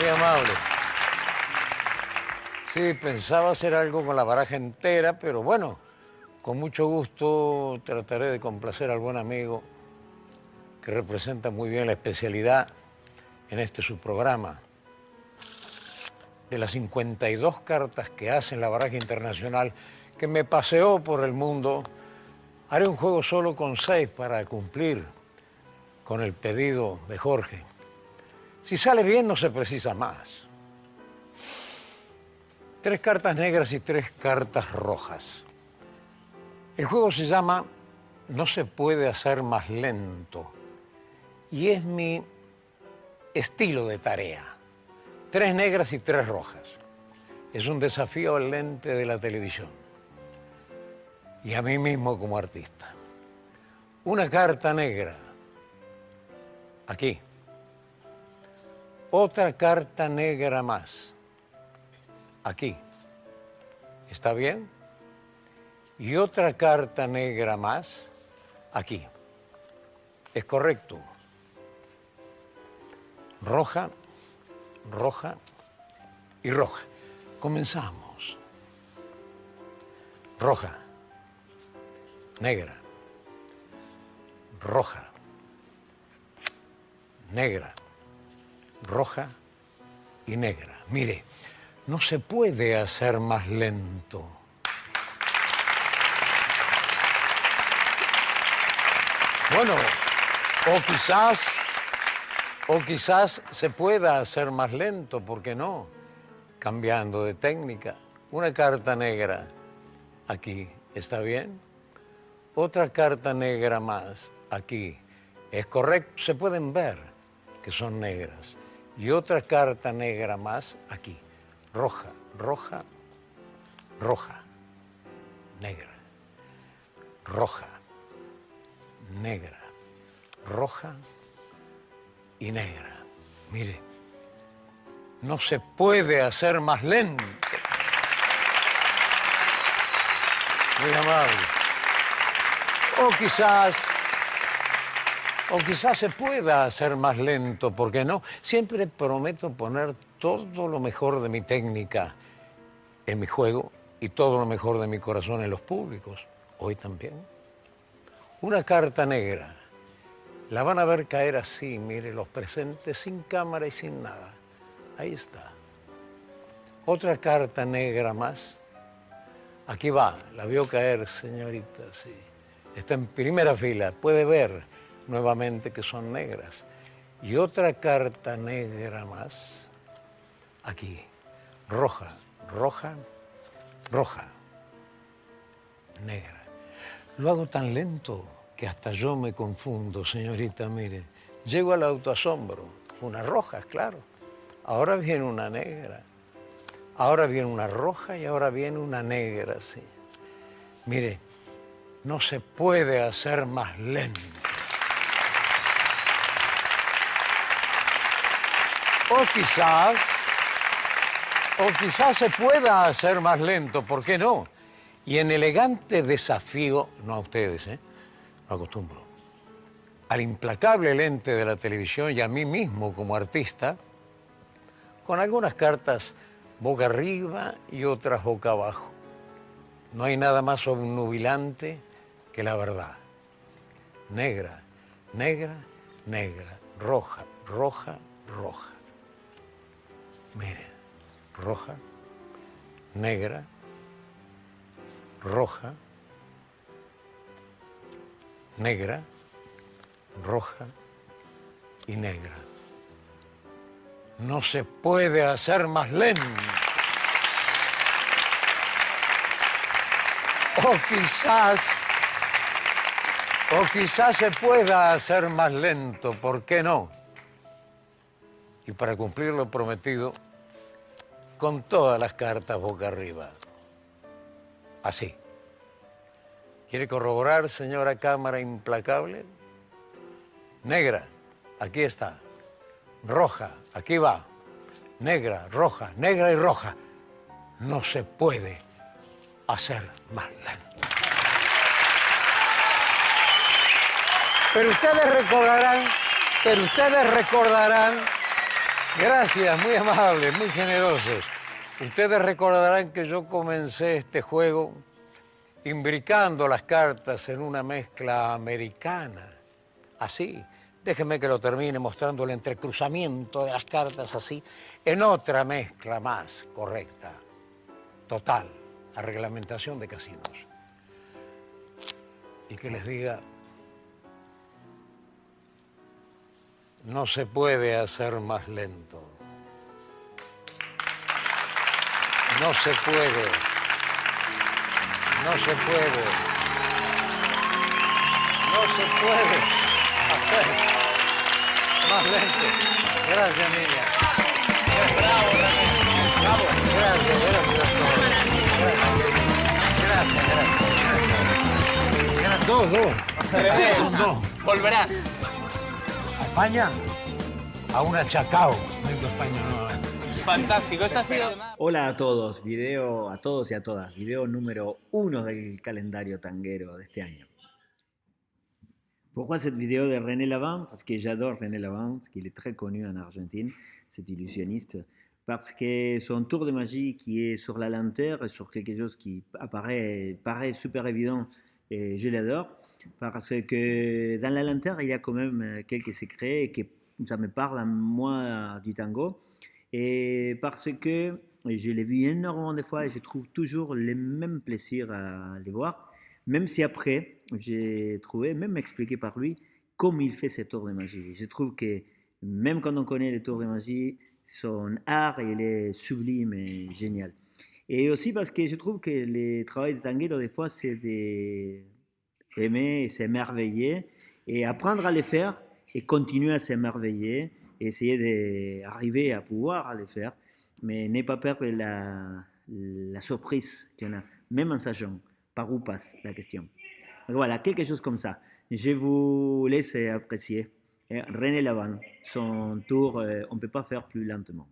Muy amable. Sí, pensaba hacer algo con la baraja entera, pero bueno, con mucho gusto trataré de complacer al buen amigo que representa muy bien la especialidad en este su programa. De las 52 cartas que hacen la baraja internacional, que me paseó por el mundo, haré un juego solo con seis para cumplir con el pedido de Jorge. Si sale bien, no se precisa más. Tres cartas negras y tres cartas rojas. El juego se llama No se puede hacer más lento y es mi estilo de tarea. Tres negras y tres rojas. Es un desafío al lente de la televisión y a mí mismo como artista. Una carta negra, aquí. Otra carta negra más, aquí. ¿Está bien? Y otra carta negra más, aquí. Es correcto roja, roja y roja. Comenzamos. Roja, negra, roja, negra, roja y negra. Mire, no se puede hacer más lento. Bueno, o quizás o quizás se pueda hacer más lento, ¿por qué no? Cambiando de técnica. Una carta negra aquí, ¿está bien? Otra carta negra más aquí. Es correcto, se pueden ver que son negras. Y otra carta negra más aquí. Roja, roja, roja, negra. Roja, negra, roja, y negra. Mire, no se puede hacer más lento. Muy amable. O quizás, o quizás se pueda hacer más lento, ¿por qué no? Siempre prometo poner todo lo mejor de mi técnica en mi juego y todo lo mejor de mi corazón en los públicos. Hoy también. Una carta negra la van a ver caer así, mire, los presentes sin cámara y sin nada. Ahí está. Otra carta negra más. Aquí va, la vio caer, señorita, sí. Está en primera fila, puede ver nuevamente que son negras. Y otra carta negra más, aquí, roja, roja, roja, negra. Lo hago tan lento que hasta yo me confundo, señorita, mire. Llego al autoasombro, una roja, claro. Ahora viene una negra. Ahora viene una roja y ahora viene una negra, sí. Mire, no se puede hacer más lento. O quizás, o quizás se pueda hacer más lento, ¿por qué no? Y en elegante desafío, no a ustedes, ¿eh? acostumbro, al implacable lente de la televisión y a mí mismo como artista, con algunas cartas boca arriba y otras boca abajo. No hay nada más obnubilante que la verdad. Negra, negra, negra, roja, roja, roja. Mire, roja, negra, roja, negra, roja y negra. No se puede hacer más lento. O quizás, o quizás se pueda hacer más lento, ¿por qué no? Y para cumplir lo prometido, con todas las cartas boca arriba. Así. ¿Quiere corroborar, señora Cámara Implacable? Negra, aquí está. Roja, aquí va. Negra, roja, negra y roja. No se puede hacer más lento. Pero ustedes recordarán, pero ustedes recordarán Gracias, muy amables, muy generosos. Ustedes recordarán que yo comencé este juego imbricando las cartas en una mezcla americana. Así, déjenme que lo termine mostrando el entrecruzamiento de las cartas así, en otra mezcla más correcta, total, a reglamentación de casinos. Y que les diga, no se puede hacer más lento. No se puede. No se puede. No se puede hacer más lento. Gracias, niña. Bravo, Bravo. Gracias, gracias a todos. Gracias, gracias, gracias. Dos, dos. Volverás. ¿A España? A una Chacao. Vengo a España nuevamente. Fantástico. Esta ha sido... Hola a todos, video a todos y a todas, video número uno del calendario tanguero de este año. Pourquoi cette vidéo de René Lavin Parce que j'adore René Lavin, parce qu'il est très connu en Argentine, cet illusionniste, parce que son tour de magie qui est sur la lenteur et sur quelque chose qui apparaît, paraît super évident, et je l'adore, parce que dans la lenteur, il y a quand même quelques secrets et que ça me parle à moi du tango. Et parce que je l'ai vu énormément de fois et je trouve toujours le même plaisir à les voir, même si après, j'ai trouvé, même expliqué par lui, comment il fait ses tours de magie. Je trouve que même quand on connaît les tours de magie, son art, il est sublime et génial. Et aussi parce que je trouve que le travail de tanguero, des fois, c'est d'aimer et s'émerveiller et apprendre à les faire et continuer à s'émerveiller essayer d'arriver à pouvoir le faire, mais ne pas perdre la, la surprise qu'il y en a, même en sachant par où passe la question. voilà, quelque chose comme ça. Je vous laisse apprécier. René Lavan, son tour, on ne peut pas faire plus lentement.